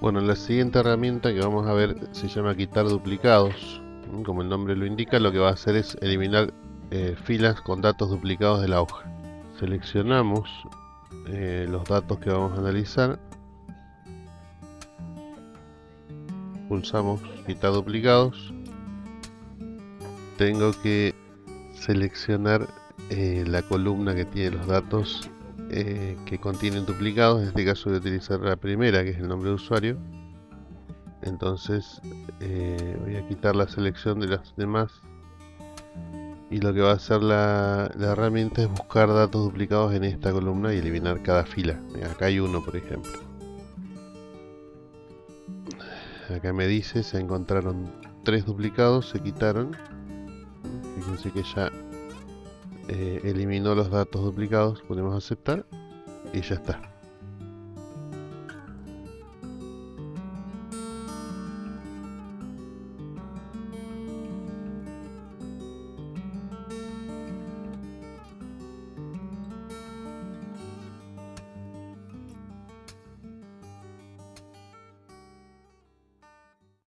Bueno, la siguiente herramienta que vamos a ver se llama quitar duplicados. Como el nombre lo indica, lo que va a hacer es eliminar eh, filas con datos duplicados de la hoja. Seleccionamos eh, los datos que vamos a analizar. Pulsamos quitar duplicados. Tengo que seleccionar eh, la columna que tiene los datos eh, que contienen duplicados, en este caso voy a utilizar la primera que es el nombre de usuario. Entonces eh, voy a quitar la selección de las demás. Y lo que va a hacer la, herramienta es buscar datos duplicados en esta columna y eliminar cada fila. Acá hay uno por ejemplo. Acá me dice se encontraron tres duplicados se quitaron. Fíjense que ya eh, eliminó los datos duplicados, podemos aceptar y ya está.